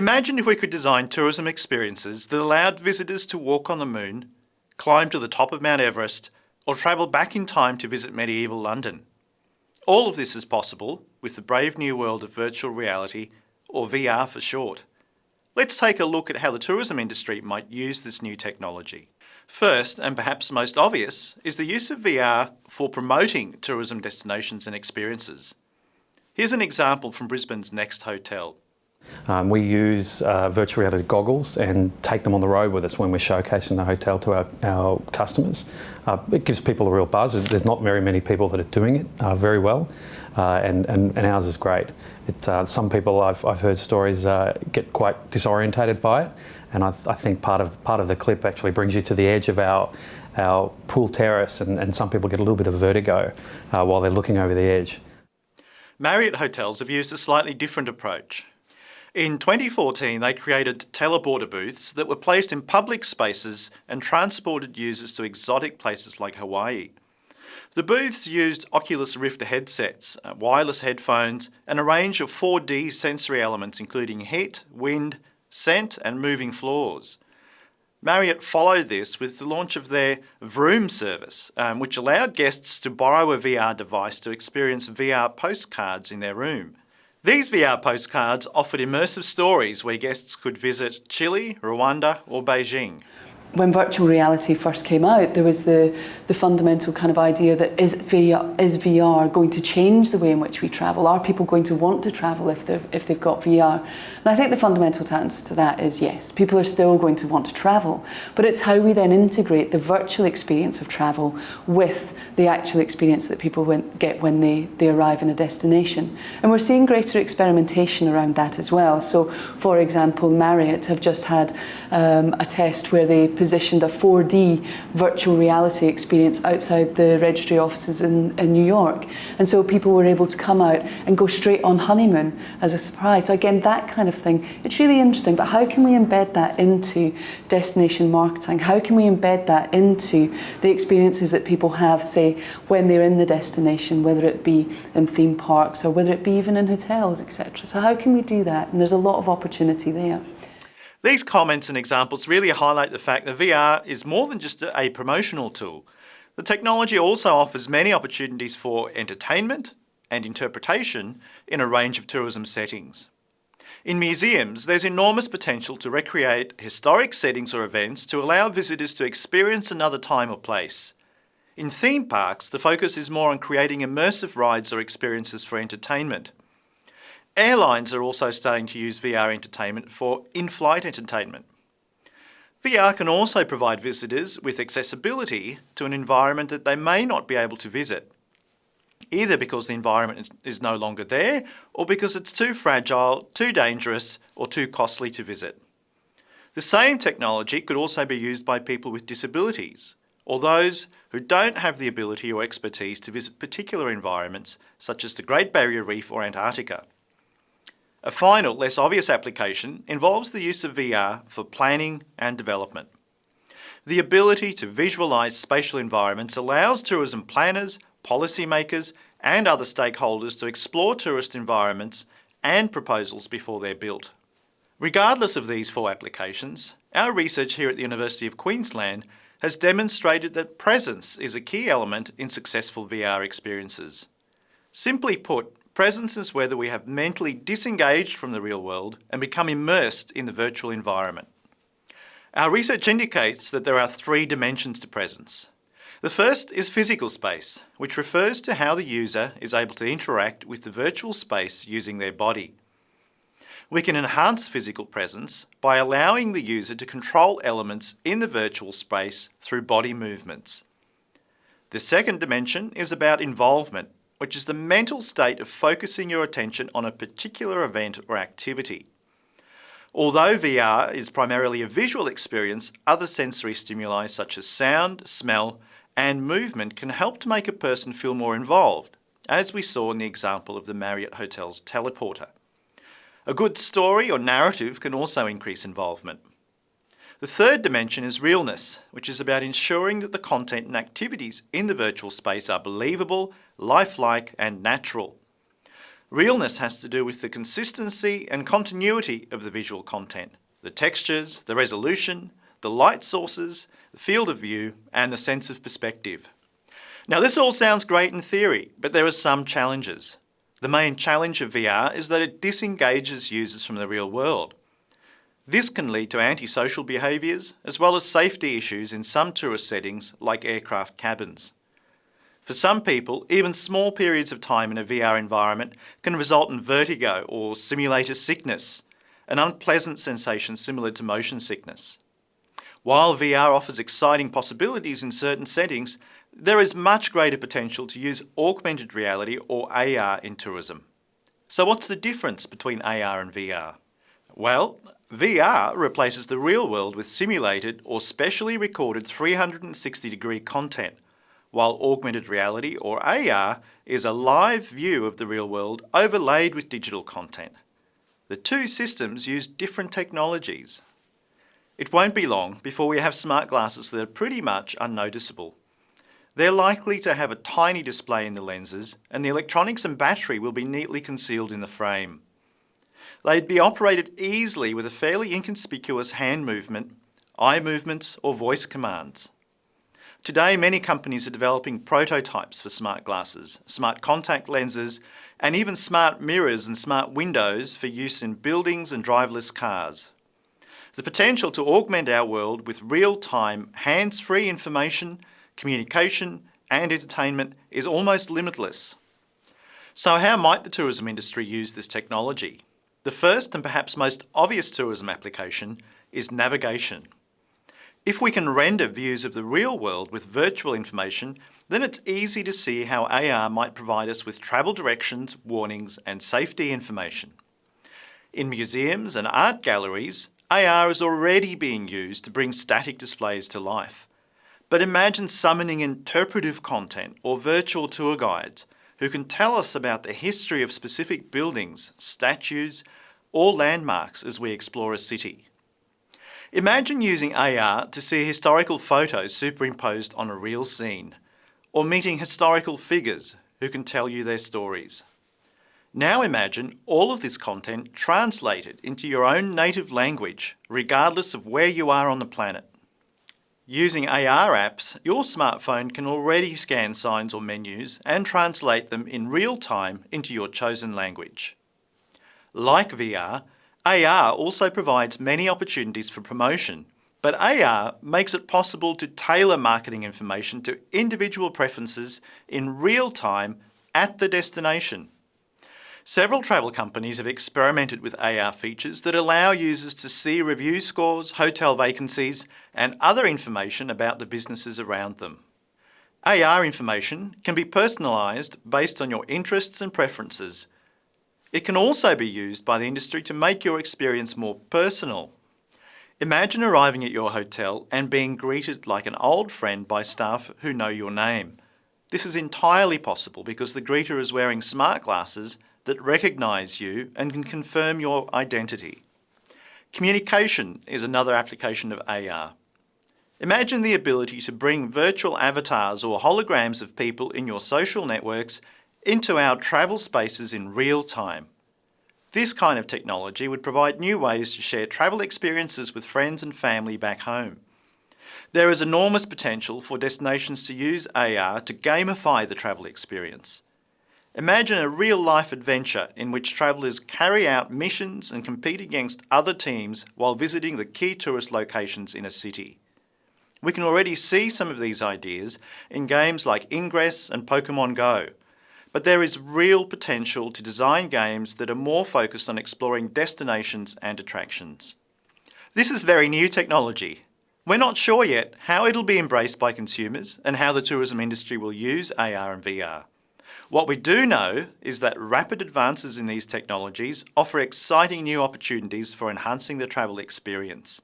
Imagine if we could design tourism experiences that allowed visitors to walk on the moon, climb to the top of Mount Everest, or travel back in time to visit medieval London. All of this is possible with the brave new world of virtual reality, or VR for short. Let's take a look at how the tourism industry might use this new technology. First, and perhaps most obvious, is the use of VR for promoting tourism destinations and experiences. Here's an example from Brisbane's Next Hotel. Um, we use uh, virtual reality goggles and take them on the road with us when we're showcasing the hotel to our, our customers. Uh, it gives people a real buzz. There's not very many people that are doing it uh, very well, uh, and, and, and, ours is great. It, uh, some people, I've, I've heard stories, uh, get quite disorientated by it, and I, th I, think part of, part of the clip actually brings you to the edge of our, our pool terrace, and, and some people get a little bit of vertigo while they're looking over the edge. Marriott Hotels have used a slightly different approach. In 2014, they created teleporter booths that were placed in public spaces and transported users to exotic places like Hawaii. The booths used Oculus Rift headsets, uh, wireless headphones, and a range of 4D sensory elements including heat, wind, scent and moving floors. Marriott followed this with the launch of their Vroom service, um, which allowed guests to borrow a VR device to experience VR postcards in their room. These VR postcards offered immersive stories where guests could visit Chile, Rwanda or Beijing when virtual reality first came out, there was the, the fundamental kind of idea that is VR, is VR going to change the way in which we travel? Are people going to want to travel if, if they've got VR? And I think the fundamental answer to that is yes. People are still going to want to travel, but it's how we then integrate the virtual experience of travel with the actual experience that people get when they, they arrive in a destination. And we're seeing greater experimentation around that as well. So, for example, Marriott have just had um, a test where they positioned a 4D virtual reality experience outside the registry offices in, in New York. And so people were able to come out and go straight on honeymoon as a surprise. So again, that kind of thing, it's really interesting, but how can we embed that into destination marketing? How can we embed that into the experiences that people have, say, when they're in the destination, whether it be in theme parks or whether it be even in hotels, etc. So how can we do that? And there's a lot of opportunity there. These comments and examples really highlight the fact that VR is more than just a promotional tool. The technology also offers many opportunities for entertainment and interpretation in a range of tourism settings. In museums, there's enormous potential to recreate historic settings or events to allow visitors to experience another time or place. In theme parks, the focus is more on creating immersive rides or experiences for entertainment. Airlines are also starting to use VR entertainment for in-flight entertainment. VR can also provide visitors with accessibility to an environment that they may not be able to visit, either because the environment is, is no longer there or because it's too fragile, too dangerous or too costly to visit. The same technology could also be used by people with disabilities or those who don't have the ability or expertise to visit particular environments such as the Great Barrier Reef or Antarctica. A final, less obvious application involves the use of VR for planning and development. The ability to visualise spatial environments allows tourism planners, policymakers and other stakeholders to explore tourist environments and proposals before they're built. Regardless of these four applications, our research here at the University of Queensland has demonstrated that presence is a key element in successful VR experiences. Simply put, Presence is whether we have mentally disengaged from the real world and become immersed in the virtual environment. Our research indicates that there are three dimensions to presence. The first is physical space, which refers to how the user is able to interact with the virtual space using their body. We can enhance physical presence by allowing the user to control elements in the virtual space through body movements. The second dimension is about involvement, which is the mental state of focusing your attention on a particular event or activity. Although VR is primarily a visual experience, other sensory stimuli such as sound, smell and movement can help to make a person feel more involved, as we saw in the example of the Marriott Hotel's teleporter. A good story or narrative can also increase involvement. The third dimension is realness, which is about ensuring that the content and activities in the virtual space are believable, lifelike and natural. Realness has to do with the consistency and continuity of the visual content, the textures, the resolution, the light sources, the field of view, and the sense of perspective. Now this all sounds great in theory, but there are some challenges. The main challenge of VR is that it disengages users from the real world. This can lead to antisocial behaviours as well as safety issues in some tourist settings like aircraft cabins. For some people, even small periods of time in a VR environment can result in vertigo or simulator sickness, an unpleasant sensation similar to motion sickness. While VR offers exciting possibilities in certain settings, there is much greater potential to use augmented reality or AR in tourism. So what's the difference between AR and VR? Well, VR replaces the real world with simulated or specially recorded 360 degree content, while augmented reality or AR is a live view of the real world overlaid with digital content. The two systems use different technologies. It won't be long before we have smart glasses that are pretty much unnoticeable. They're likely to have a tiny display in the lenses and the electronics and battery will be neatly concealed in the frame. They'd be operated easily with a fairly inconspicuous hand movement, eye movements or voice commands. Today many companies are developing prototypes for smart glasses, smart contact lenses and even smart mirrors and smart windows for use in buildings and driverless cars. The potential to augment our world with real-time, hands-free information, communication and entertainment is almost limitless. So how might the tourism industry use this technology? The first and perhaps most obvious tourism application is navigation. If we can render views of the real world with virtual information, then it's easy to see how AR might provide us with travel directions, warnings and safety information. In museums and art galleries, AR is already being used to bring static displays to life. But imagine summoning interpretive content or virtual tour guides who can tell us about the history of specific buildings, statues, or landmarks as we explore a city. Imagine using AR to see historical photos superimposed on a real scene, or meeting historical figures who can tell you their stories. Now imagine all of this content translated into your own native language, regardless of where you are on the planet. Using AR apps, your smartphone can already scan signs or menus and translate them in real time into your chosen language. Like VR, AR also provides many opportunities for promotion, but AR makes it possible to tailor marketing information to individual preferences in real time at the destination. Several travel companies have experimented with AR features that allow users to see review scores, hotel vacancies and other information about the businesses around them. AR information can be personalised based on your interests and preferences. It can also be used by the industry to make your experience more personal. Imagine arriving at your hotel and being greeted like an old friend by staff who know your name. This is entirely possible because the greeter is wearing smart glasses that recognise you and can confirm your identity. Communication is another application of AR. Imagine the ability to bring virtual avatars or holograms of people in your social networks into our travel spaces in real time. This kind of technology would provide new ways to share travel experiences with friends and family back home. There is enormous potential for destinations to use AR to gamify the travel experience. Imagine a real-life adventure in which travellers carry out missions and compete against other teams while visiting the key tourist locations in a city. We can already see some of these ideas in games like Ingress and Pokemon Go, but there is real potential to design games that are more focused on exploring destinations and attractions. This is very new technology. We're not sure yet how it'll be embraced by consumers and how the tourism industry will use AR and VR. What we do know is that rapid advances in these technologies offer exciting new opportunities for enhancing the travel experience.